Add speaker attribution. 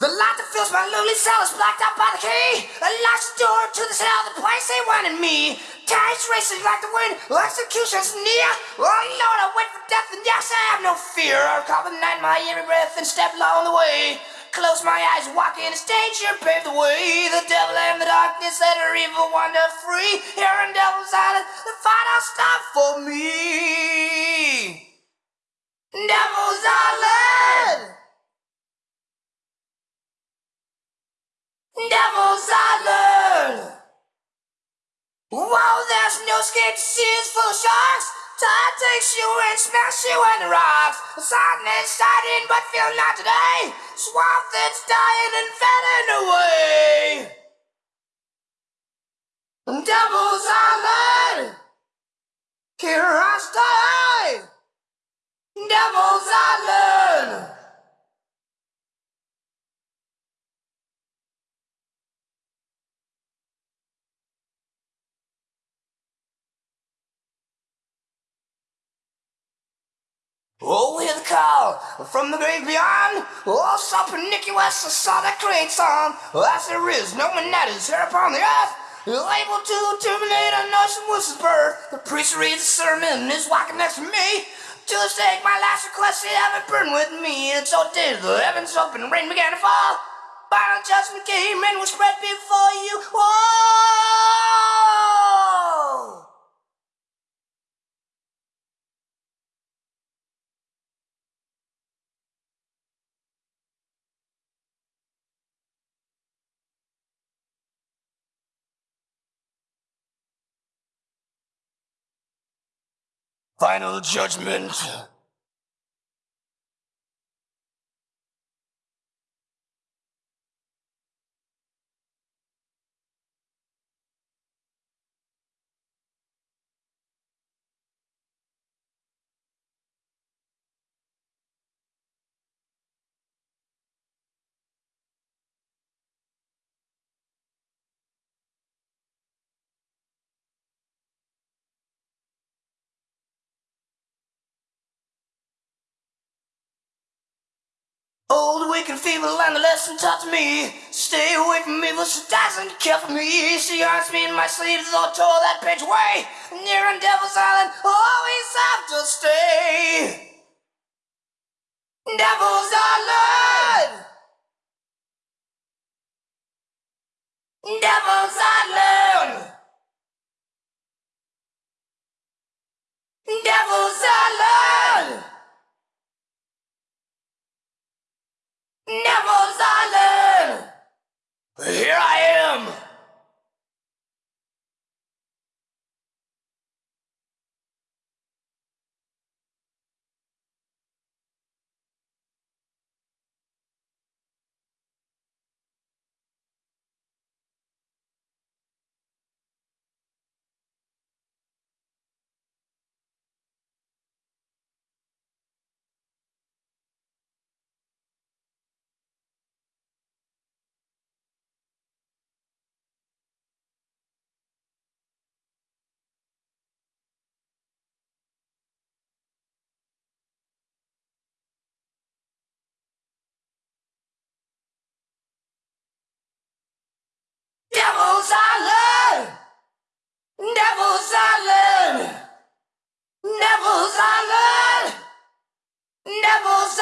Speaker 1: The light that fills my lonely cell is blocked out by the key. Locks the door to the cell, the place they wanted me. Time's racing like the wind, execution's near. Oh Lord, I wait for death, and yes, I have no fear. I'll night my every breath and step along the way. Close my eyes, walk in a danger, pave the way. The devil and the darkness that are evil wander free. Here in Devil's Island, the final stop for me. Devil's Wow, there's no to seas full of sharks. Tide takes you and smash you in the rocks. The sun is shining, but feel not today. Swamp that's dying and fading away. Devil's Island! Here Oh, hear the call from the grave beyond. Oh, West, I saw that great song. As there is no man that is here upon the earth. Able to terminate a notion was his birth. The priest reads the sermon, is walking next to me. To the stake, my last request, he have it burn with me. And so did the heavens open, rain began to fall. Final judgment came and was spread before you. Whoa! Final judgment. Old, and feeble, and the lesson taught to me. Stay away from me, evil, she doesn't care for me. She haunts me in my sleep, though tore that page away. Near on Devil's Island, always have to stay. Devil's Devil's